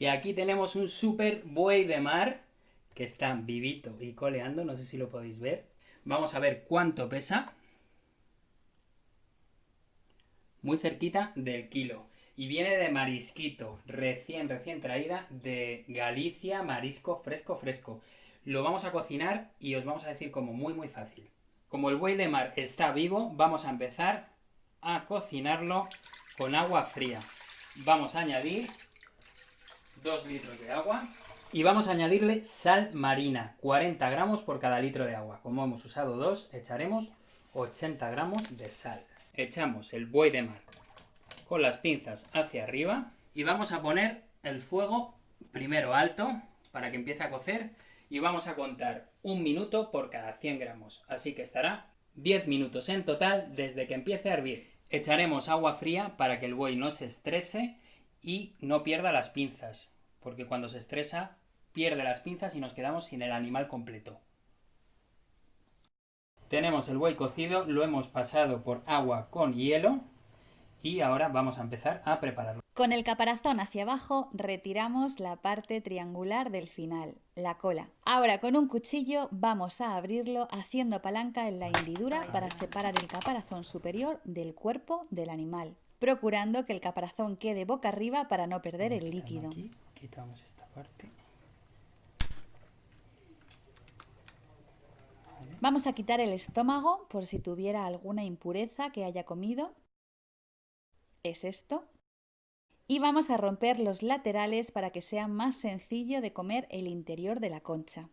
Y aquí tenemos un super buey de mar, que está vivito y coleando, no sé si lo podéis ver. Vamos a ver cuánto pesa. Muy cerquita del kilo. Y viene de marisquito, recién, recién traída de Galicia, marisco fresco, fresco. Lo vamos a cocinar y os vamos a decir como muy, muy fácil. Como el buey de mar está vivo, vamos a empezar a cocinarlo con agua fría. Vamos a añadir 2 litros de agua y vamos a añadirle sal marina, 40 gramos por cada litro de agua. Como hemos usado dos, echaremos 80 gramos de sal. Echamos el buey de mar con las pinzas hacia arriba y vamos a poner el fuego primero alto para que empiece a cocer y vamos a contar un minuto por cada 100 gramos, así que estará 10 minutos en total desde que empiece a hervir. Echaremos agua fría para que el buey no se estrese y no pierda las pinzas, porque cuando se estresa pierde las pinzas y nos quedamos sin el animal completo. Tenemos el buey cocido, lo hemos pasado por agua con hielo y ahora vamos a empezar a prepararlo. Con el caparazón hacia abajo retiramos la parte triangular del final, la cola. Ahora con un cuchillo vamos a abrirlo haciendo palanca en la hendidura para separar el caparazón superior del cuerpo del animal, procurando que el caparazón quede boca arriba para no perder el líquido. quitamos esta parte. Vamos a quitar el estómago por si tuviera alguna impureza que haya comido es esto. Y vamos a romper los laterales para que sea más sencillo de comer el interior de la concha.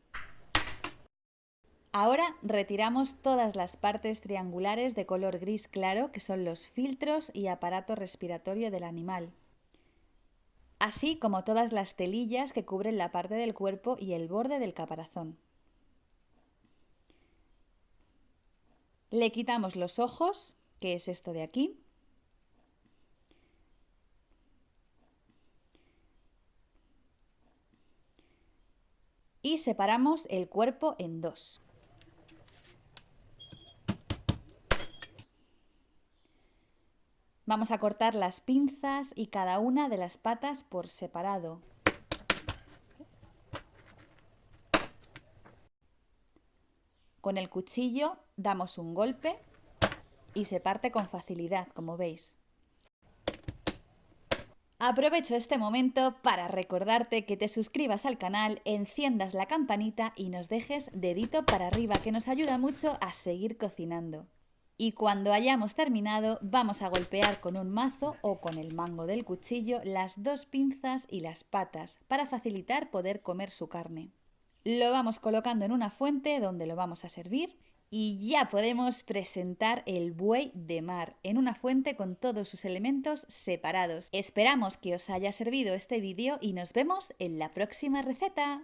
Ahora retiramos todas las partes triangulares de color gris claro, que son los filtros y aparato respiratorio del animal, así como todas las telillas que cubren la parte del cuerpo y el borde del caparazón. Le quitamos los ojos, que es esto de aquí, y separamos el cuerpo en dos. Vamos a cortar las pinzas y cada una de las patas por separado. Con el cuchillo damos un golpe y se parte con facilidad, como veis. Aprovecho este momento para recordarte que te suscribas al canal, enciendas la campanita y nos dejes dedito para arriba que nos ayuda mucho a seguir cocinando. Y cuando hayamos terminado vamos a golpear con un mazo o con el mango del cuchillo las dos pinzas y las patas para facilitar poder comer su carne. Lo vamos colocando en una fuente donde lo vamos a servir y ya podemos presentar el buey de mar en una fuente con todos sus elementos separados. Esperamos que os haya servido este vídeo y nos vemos en la próxima receta.